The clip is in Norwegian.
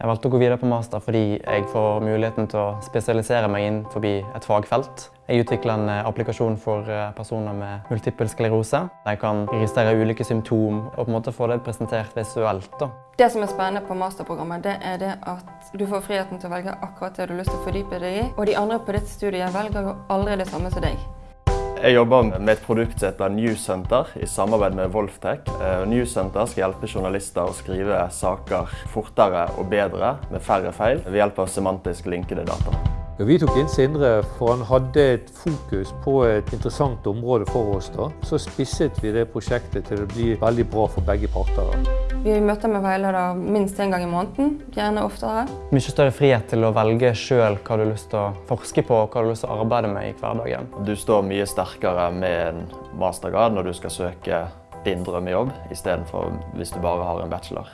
Jeg valgte å gå videre på master fordi jeg får muligheten til å spesialisere meg inn forbi et fagfelt. Jeg utvikler en eh, applikasjon for eh, personer med multiple sklerose. De kan registrere ulike symptom og på en måte få det presentert visuelt. Da. Det som er spennende på masterprogrammet, det er det at du får friheten til å velge akkurat det du har lyst til å fordype deg i. Og de andre på ditt studie velger jo aldri det samme som deg. Jeg jobber med et produkt som heter Newscenter i samarbeid med Wolftech. Newcenter Newscenter skal hjelpe journalister å skrive saker fortere og bedre med færre feil ved hjelp av semantisk linkede data. Ja, vi tok inn Sindre for han hadde et fokus på et interessant område for oss. da. Så spisset vi det prosjektet til å bli veldig bra for begge parter. Vi møter med veileder minst én gang i måneden, gjerne oftere. Mye større frihet til å velge sjøl hva du har lyst til å forske på og hva du har lyst til å arbeide med i hverdagen. Du står mye sterkere med en mastergrad når du skal søke din drømmejobb, istedenfor hvis du bare har en bachelor.